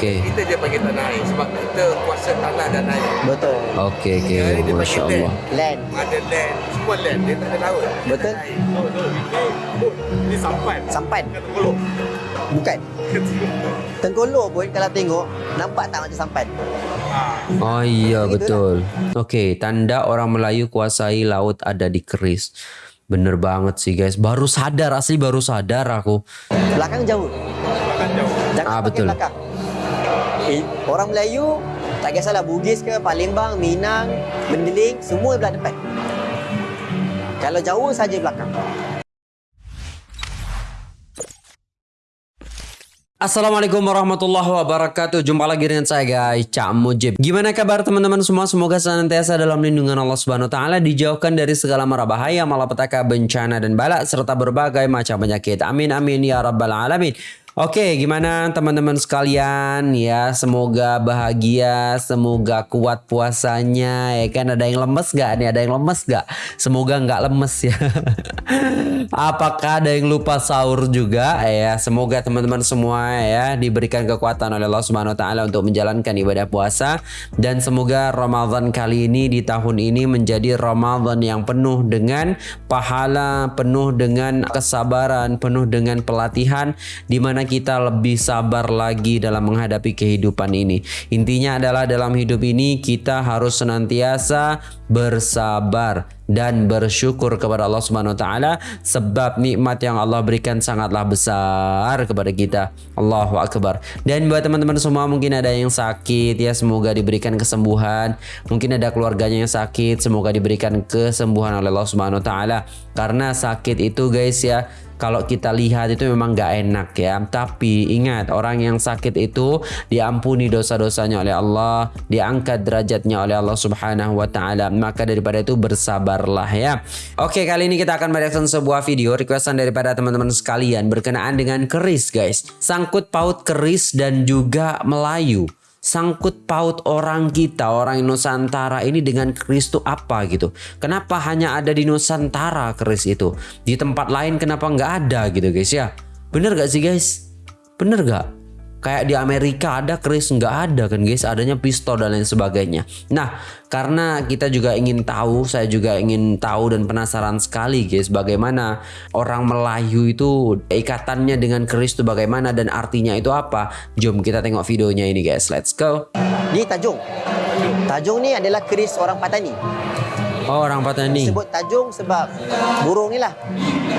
Okey. Kita dia panggil tanah air sebab kita kuasa tanah dan air. Betul. Okey okey. Yang lain dia Masya panggil Allah. Land. Ada land, semua land dia tak ada laut. Betul. Oh, betul. Ini sampan. Sampan. Tengkolok. Bukan. Tengkolok pun kalau tengok nampak tak macam sampan. Oh iya betul. Okey, tanda orang Melayu kuasai laut ada di keris. Bener banget sih guys. Baru sadar asli baru sadar aku. Belakang jauh. Makan jauh. Jangan Ah, pakai betul. belakang. Eh, orang Melayu tak kisahlah Bugis ke Palembang, Minang, Mendeling, semua belah depan. Kalau jauh saja belakang. Assalamualaikum warahmatullahi wabarakatuh. Jumpa lagi dengan saya guys Cak Mujib. Gimana kabar teman-teman semua? Semoga senantiasa dalam lindungan Allah Subhanahu Wa Taala Dijauhkan dari segala mara bahaya Malapetaka bencana dan balak Serta berbagai macam penyakit. Amin amin ya rabbal alamin Oke, gimana teman-teman sekalian ya? Semoga bahagia, semoga kuat puasanya ya kan. Ada yang lemes gak nih? Ada yang lemes gak? Semoga nggak lemes ya. Apakah ada yang lupa sahur juga ya? Semoga teman-teman semua ya diberikan kekuatan oleh Allah Subhanahu wa taala untuk menjalankan ibadah puasa dan semoga Ramadan kali ini di tahun ini menjadi Ramadan yang penuh dengan pahala, penuh dengan kesabaran, penuh dengan pelatihan di mana kita lebih sabar lagi dalam menghadapi kehidupan ini. Intinya adalah dalam hidup ini kita harus senantiasa bersabar dan bersyukur kepada Allah Subhanahu wa taala sebab nikmat yang Allah berikan sangatlah besar kepada kita. Allahu akbar. Dan buat teman-teman semua mungkin ada yang sakit ya semoga diberikan kesembuhan. Mungkin ada keluarganya yang sakit semoga diberikan kesembuhan oleh Allah Subhanahu wa taala. Karena sakit itu guys ya kalau kita lihat itu memang gak enak ya. Tapi ingat orang yang sakit itu diampuni dosa-dosanya oleh Allah, diangkat derajatnya oleh Allah Subhanahu wa taala. Maka daripada itu bersabarlah ya. Oke, kali ini kita akan mereaction sebuah video requestan daripada teman-teman sekalian berkenaan dengan keris guys. Sangkut paut keris dan juga Melayu sangkut paut orang kita, orang Nusantara ini dengan keris itu apa gitu. Kenapa hanya ada di Nusantara keris itu? Di tempat lain kenapa nggak ada gitu guys ya? Bener gak sih guys? Bener gak? Kayak di Amerika ada keris nggak ada kan guys, adanya pistol dan lain sebagainya. Nah, karena kita juga ingin tahu, saya juga ingin tahu dan penasaran sekali guys, bagaimana orang Melayu itu ikatannya dengan keris itu bagaimana dan artinya itu apa. Jom kita tengok videonya ini guys, let's go. Ni Tajung. Tajung ni adalah keris orang Patani. Oh, orang Patani. Sebut Tajung sebab burung ni lah.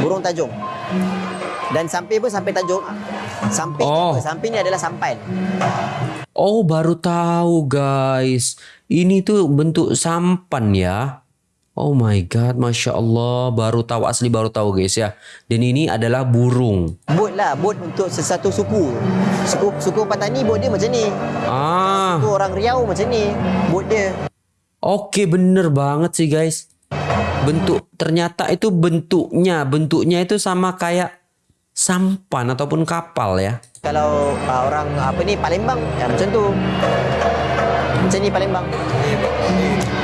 Burung Tajung. Dan sampai pun sampai Tajung. Sampai Oh. ni adalah sampan. Oh, baru tahu guys. Ini tuh bentuk sampan ya. Oh my god, masya Allah, baru tahu asli baru tahu guys ya. Dan ini adalah burung. Bot lah, bot untuk sesuatu suku. Suku suku Patani bot dia macam ni. Ah, Suku orang Riau macam ni. Bot dia. oke bener banget sih guys. Bentuk ternyata itu bentuknya, bentuknya itu sama kayak sampan ataupun kapal ya. Kalau uh, orang apa ni Palembang ya macam tu. Macam ni Palembang.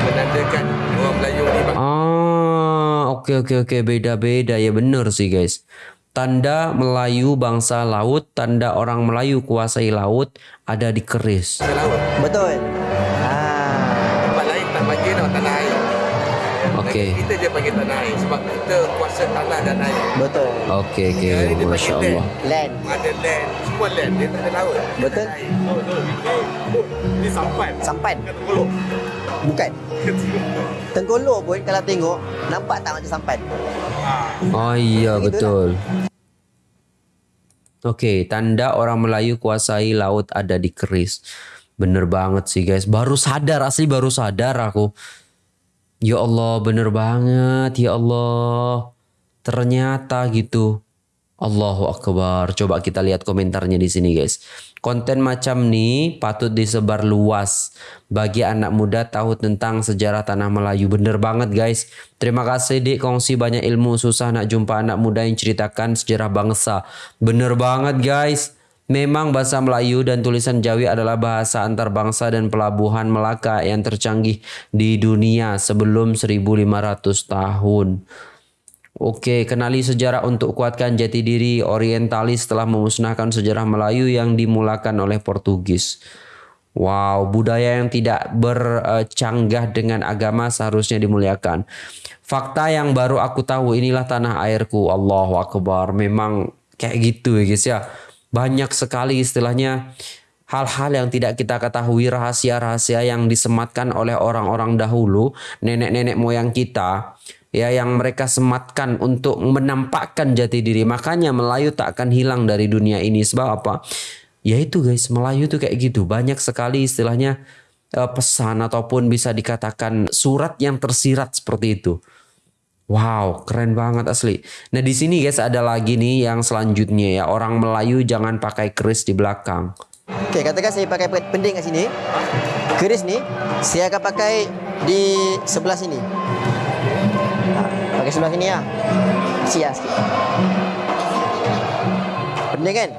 Menandakan orang Melayu ni bang. Ah, oke oke oke beda-beda ya bener sih guys. Tanda Melayu bangsa laut, tanda orang Melayu kuasai laut ada di keris. Betul. Okey. Kita dia panggil tanah air sebab kita kuasa tanah dan air. Betul. Oke oke, Yang lain dia masya panggil Allah. Land. Ada land, semua land dia tak ada laut. Betul. Tanah air. Oh, betul. Ini sampan. Sampan. Tengkolok. Bukan. Tengkolok pun kalau tengok nampak tak macam sampan. Oh iya Itulah. betul. Oke, tanda orang Melayu kuasai laut ada di keris. Bener banget sih guys. Baru sadar asli baru sadar aku. Ya Allah, bener banget ya Allah. Ternyata gitu. Allahu Akbar. Coba kita lihat komentarnya di sini guys. Konten macam nih patut disebar luas bagi anak muda tahu tentang sejarah tanah Melayu. Bener banget guys. Terima kasih Dik kongsi banyak ilmu susah nak jumpa anak muda yang ceritakan sejarah bangsa. Bener banget guys. Memang bahasa Melayu dan tulisan Jawi adalah bahasa antar bangsa dan pelabuhan Melaka yang tercanggih di dunia sebelum 1500 tahun. Oke, kenali sejarah untuk kuatkan jati diri orientalis telah memusnahkan sejarah Melayu yang dimulakan oleh Portugis. Wow, budaya yang tidak bercanggah dengan agama seharusnya dimuliakan. Fakta yang baru aku tahu inilah tanah airku. Allahu Akbar. Memang kayak gitu ya guys ya. Banyak sekali istilahnya hal-hal yang tidak kita ketahui rahasia-rahasia yang disematkan oleh orang-orang dahulu, nenek-nenek moyang kita ya yang mereka sematkan untuk menampakkan jati diri. Makanya Melayu tak akan hilang dari dunia ini sebab apa? Ya itu guys, Melayu tuh kayak gitu. Banyak sekali istilahnya uh, pesan ataupun bisa dikatakan surat yang tersirat seperti itu. Wow, keren banget asli. Nah di sini guys ada lagi nih yang selanjutnya ya orang Melayu jangan pakai keris di belakang. Oke, katakan saya pakai pending kat sini. Keris ni saya akan pakai di sebelah sini. Pakai sebelah sini ya. Sia sikit. Benda kan?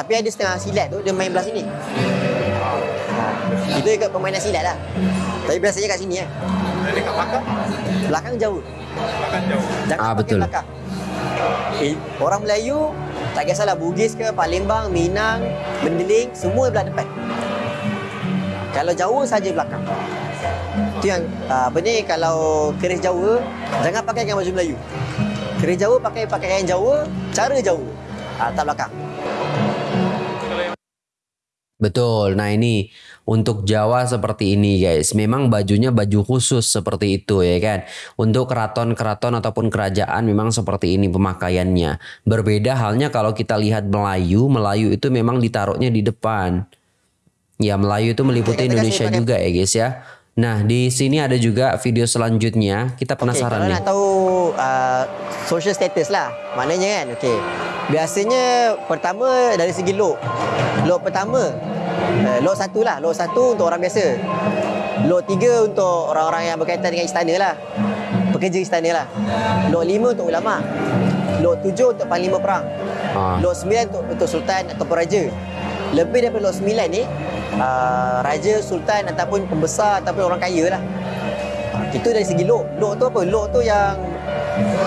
Tapi ada setengah silat tu dia main belah sini. Itu ikut permainan silat lah. Tapi biasanya kat sini Dekat belakang. Belakang jauh. Belakang jauh. Jangan Ah, betul. belakang. Eh, orang Melayu tak kisahlah Bugis ke Palembang, Minang, Mendeling, semua belah depan. Kalau jauh saja belakang. Itu yang ah, apa ni kalau keris Jawa jangan pakai dengan baju Melayu. Keris Jawa pakai pakaian Jawa, cara Jawa. Ah, tak belakang. Betul. Nah ini untuk Jawa seperti ini guys. Memang bajunya baju khusus seperti itu ya kan. Untuk keraton-keraton ataupun kerajaan memang seperti ini pemakaiannya. Berbeda halnya kalau kita lihat Melayu. Melayu itu memang ditaruhnya di depan. Ya Melayu itu meliputi Indonesia juga ya guys ya. Nah di sini ada juga video selanjutnya. Kita penasaran kalau nih. nak tahu uh, social status lah. Maknanya kan, okey. Biasanya pertama dari segi look. Look pertama, uh, look satu lah. Look satu untuk orang biasa. Look tiga untuk orang-orang yang berkaitan dengan istana lah. Pekerja istana lah. Look lima untuk ulama. Look tujuh untuk panglima perang. Ah. Look sembilan untuk, untuk sultan ataupun raja. Lebih daripada look sembilan ni, uh, raja, sultan ataupun pembesar ataupun orang kaya lah. Ha, Itu dari segi look. Look tu apa? Look tu yang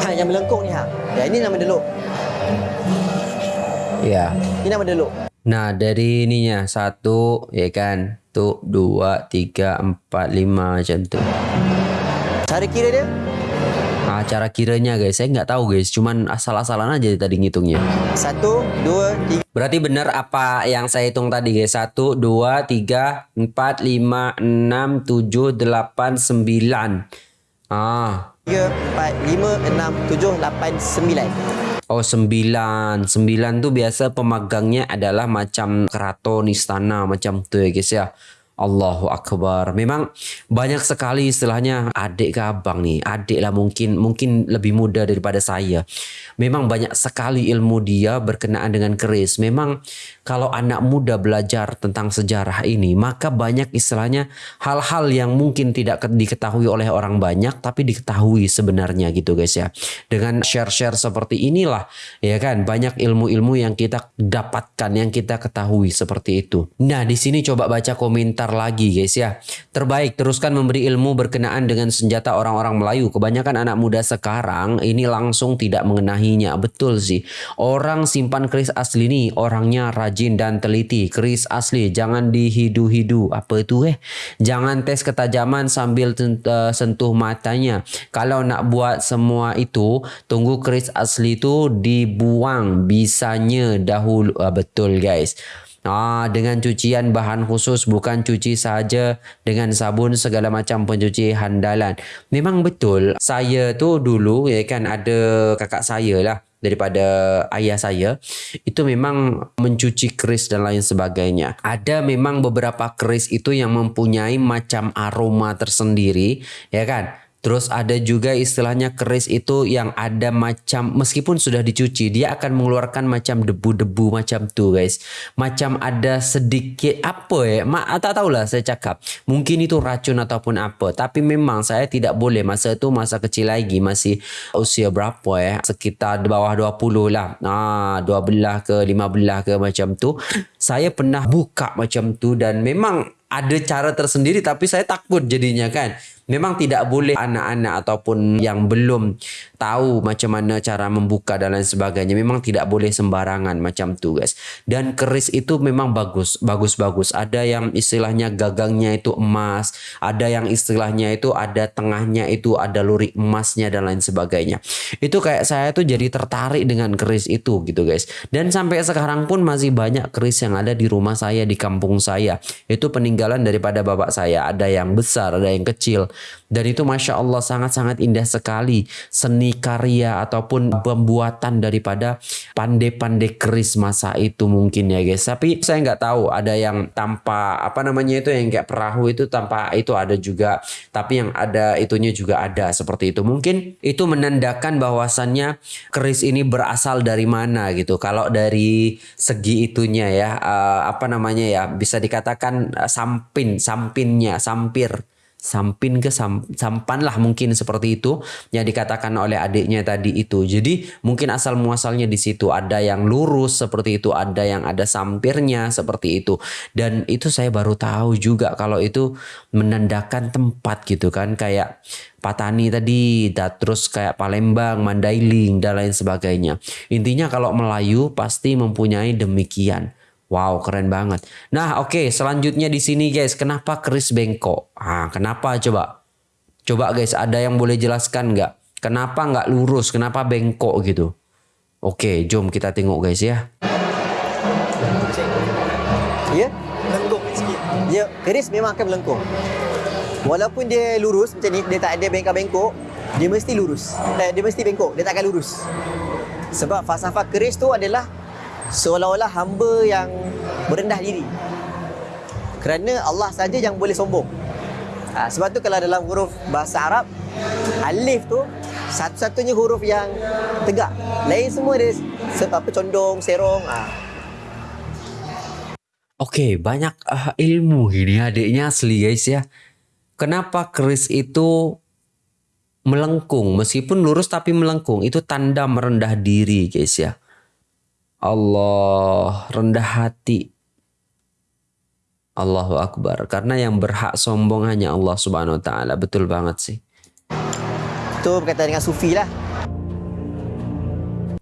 ha, yang melengkung ni ha. Ya ini nama dia look. Ya. Ini nama dia look. Nah dari ininya satu ya kan. Tuh dua tiga empat lima macam tu. Cara kira dia Ah, cara kiranya guys, saya nggak tahu guys, cuman asal-asalan aja tadi ngitungnya. satu, dua, tiga, Berarti benar apa yang saya hitung tadi guys? Satu, dua, tiga, empat, lima, enam, tujuh, delapan, sembilan. Ah, empat, lima, enam, tujuh, lapan, sembilan. Oh sembilan. Sembilan tuh biasa pemagangnya adalah macam keraton, istana, macam tuh ya guys ya. Allahu Akbar. Memang banyak sekali istilahnya adik ke abang nih. Adik lah mungkin mungkin lebih muda daripada saya. Memang banyak sekali ilmu dia berkenaan dengan keris. Memang kalau anak muda belajar tentang sejarah ini, maka banyak istilahnya hal-hal yang mungkin tidak ke- diketahui oleh orang banyak tapi diketahui sebenarnya gitu guys ya. Dengan share-share seperti inilah ya kan banyak ilmu-ilmu yang kita dapatkan yang kita ketahui seperti itu. Nah, di sini coba baca komentar lagi guys ya. Terbaik teruskan memberi ilmu berkenaan dengan senjata orang-orang Melayu. Kebanyakan anak muda sekarang ini langsung tidak mengenahinya. Betul sih. Orang simpan keris asli nih orangnya rajin dan teliti. Keris asli jangan dihidu-hidu. Apa itu eh? Jangan tes ketajaman sambil eh, sentuh matanya. Kalau nak buat semua itu, tunggu keris asli itu dibuang bisanya dahulu. Ah, betul guys. Ah, dengan cucian bahan khusus bukan cuci saja dengan sabun segala macam pencuci handalan. Memang betul. Saya tu dulu ya kan ada kakak saya lah daripada ayah saya itu memang mencuci keris dan lain sebagainya. Ada memang beberapa keris itu yang mempunyai macam aroma tersendiri ya kan. Terus ada juga istilahnya keris itu yang ada macam meskipun sudah dicuci dia akan mengeluarkan macam debu-debu macam tu guys. Macam ada sedikit apa ya? Ma, tak tahulah saya cakap. Mungkin itu racun ataupun apa. Tapi memang saya tidak boleh masa itu masa kecil lagi masih usia berapa ya? Sekitar di bawah 20 lah. Ah 12 ke 15 ke macam tu. Saya pernah buka macam tu dan memang ada cara tersendiri tapi saya takut jadinya kan. Memang tidak boleh anak-anak ataupun yang belum tahu macam mana cara membuka dan lain sebagainya. Memang tidak boleh sembarangan macam tu guys. Dan keris itu memang bagus, bagus-bagus. Ada yang istilahnya gagangnya itu emas, ada yang istilahnya itu ada tengahnya itu ada lurik emasnya dan lain sebagainya. Itu kayak saya tuh jadi tertarik dengan keris itu gitu guys. Dan sampai sekarang pun masih banyak keris yang ada di rumah saya di kampung saya. Itu peninggalan daripada bapak saya. Ada yang besar, ada yang kecil. Dan itu Masya Allah sangat-sangat indah sekali seni karya ataupun pembuatan daripada pandai-pandai keris masa itu mungkin ya guys. Tapi saya nggak tahu ada yang tanpa apa namanya itu yang kayak perahu itu tanpa itu ada juga. Tapi yang ada itunya juga ada seperti itu. Mungkin itu menandakan bahwasannya keris ini berasal dari mana gitu. Kalau dari segi itunya ya uh, apa namanya ya bisa dikatakan uh, sampin sampinnya sampir sampin ke sam, sampan lah mungkin seperti itu yang dikatakan oleh adiknya tadi itu. Jadi mungkin asal muasalnya di situ ada yang lurus seperti itu, ada yang ada sampirnya seperti itu. Dan itu saya baru tahu juga kalau itu menandakan tempat gitu kan kayak Patani tadi, terus kayak Palembang, Mandailing dan lain sebagainya. Intinya kalau Melayu pasti mempunyai demikian. Wow, keren banget. Nah, oke, okay, selanjutnya di sini guys, kenapa keris bengkok? Ah, kenapa coba? Coba guys, ada yang boleh jelaskan nggak? Kenapa nggak lurus? Kenapa bengkok gitu? Oke, okay, jom kita tengok guys ya. Ya, melengkung. Ya, keris memang akan melengkung. Walaupun dia lurus macam ni, dia tak ada bengkok-bengkok, dia mesti lurus. Eh, dia mesti bengkok, dia tak akan lurus. Sebab falsafah keris tu adalah seolah-olah hamba yang berendah diri. Kerana Allah saja yang boleh sombong. Ha, sebab tu kalau dalam huruf bahasa Arab, alif tu satu-satunya huruf yang tegak. Lain semua dia apa condong, serong. Ha. Oke, banyak uh, ilmu ini adiknya asli guys ya. Kenapa keris itu melengkung meskipun lurus tapi melengkung itu tanda merendah diri guys ya. Allah rendah hati. Allahu Akbar. Karena yang berhak sombong hanya Allah Subhanahu Wa Taala. Betul banget sih. Itu berkaitan dengan sufi lah.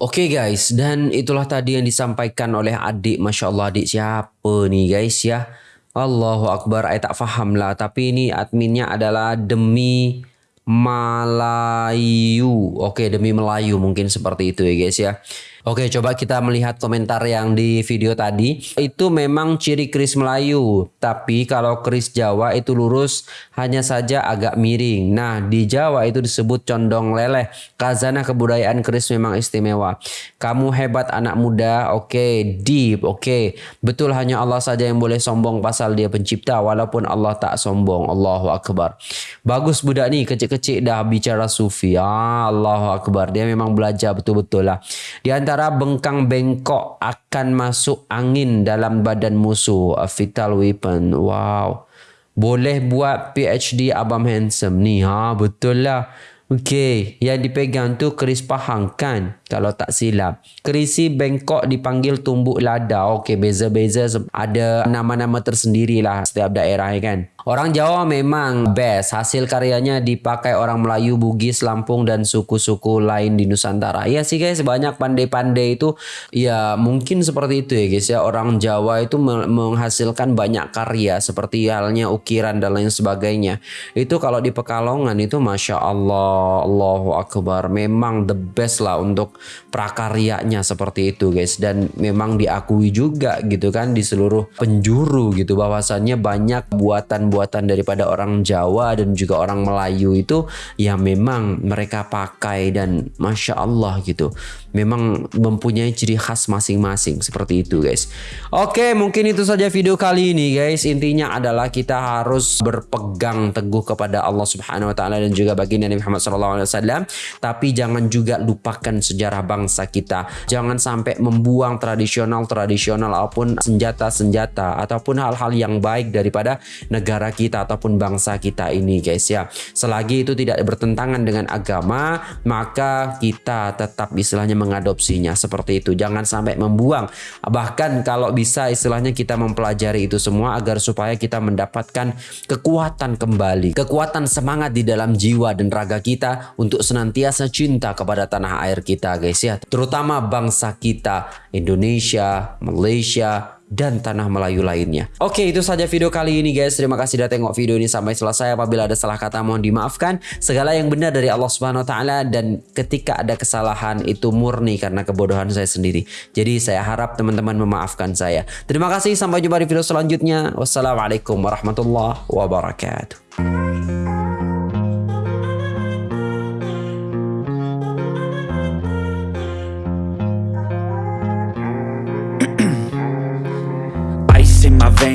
Oke okay guys, dan itulah tadi yang disampaikan oleh adik. Masya Allah adik siapa nih guys ya. Allahu Akbar, saya tak faham lah. Tapi ini adminnya adalah demi Melayu. Oke, okay, demi Melayu mungkin seperti itu ya guys ya. Oke, coba kita melihat komentar yang di video tadi. Itu memang ciri keris Melayu, tapi kalau keris Jawa itu lurus hanya saja agak miring. Nah, di Jawa itu disebut condong leleh. Kazana kebudayaan keris memang istimewa. Kamu hebat anak muda, oke, deep, oke. Betul hanya Allah saja yang boleh sombong pasal dia pencipta walaupun Allah tak sombong. Allahu akbar. Bagus budak ni kecil-kecil dah bicara sufi. Ah, Allahu akbar. Dia memang belajar betul-betul lah. Di antara antara bengkang bengkok akan masuk angin dalam badan musuh. A fatal weapon. Wow. Boleh buat PhD Abang Handsome ni. Ha, betul lah. Okey, yang dipegang tu keris pahang kan? Kalau tak silap. Kerisi Bengkok dipanggil tumbuk lada. Okey, beza-beza ada nama-nama tersendiri lah setiap daerah kan. Orang Jawa memang best. Hasil karyanya dipakai orang Melayu, Bugis, Lampung dan suku-suku lain di Nusantara. Ya sih guys, banyak pandai-pandai itu ya mungkin seperti itu ya guys ya. Orang Jawa itu menghasilkan banyak karya seperti halnya ukiran dan lain sebagainya. Itu kalau di Pekalongan itu Masya Allah, Allahu Akbar. Memang the best lah untuk prakaryanya seperti itu guys. Dan memang diakui juga gitu kan di seluruh penjuru gitu bahwasannya banyak buatan-buatan daripada orang Jawa dan juga orang Melayu itu yang memang mereka pakai dan masya Allah gitu memang mempunyai ciri khas masing-masing seperti itu guys. Oke mungkin itu saja video kali ini guys. Intinya adalah kita harus berpegang teguh kepada Allah subhanahu wa ta'ala dan juga baginda Nabi Muhammad SAW tapi jangan juga lupakan sejarah sejarah bangsa kita. Jangan sampai membuang tradisional-tradisional ataupun senjata-senjata ataupun hal-hal yang baik daripada negara kita ataupun bangsa kita ini guys ya. Selagi itu tidak bertentangan dengan agama, maka kita tetap istilahnya mengadopsinya seperti itu. Jangan sampai membuang. Bahkan kalau bisa istilahnya kita mempelajari itu semua agar supaya kita mendapatkan kekuatan kembali, kekuatan semangat di dalam jiwa dan raga kita untuk senantiasa cinta kepada tanah air kita guys ya. Terutama bangsa kita Indonesia, Malaysia, dan tanah Melayu lainnya. Oke, itu saja video kali ini guys. Terima kasih sudah tengok video ini sampai selesai. Apabila ada salah kata mohon dimaafkan. Segala yang benar dari Allah Subhanahu wa taala dan ketika ada kesalahan itu murni karena kebodohan saya sendiri. Jadi saya harap teman-teman memaafkan saya. Terima kasih sampai jumpa di video selanjutnya. Wassalamualaikum warahmatullahi wabarakatuh.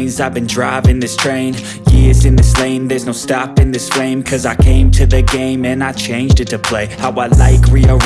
I've been driving this train. Years in this lane, there's no stopping this flame. Cause I came to the game and I changed it to play How I like, rearrange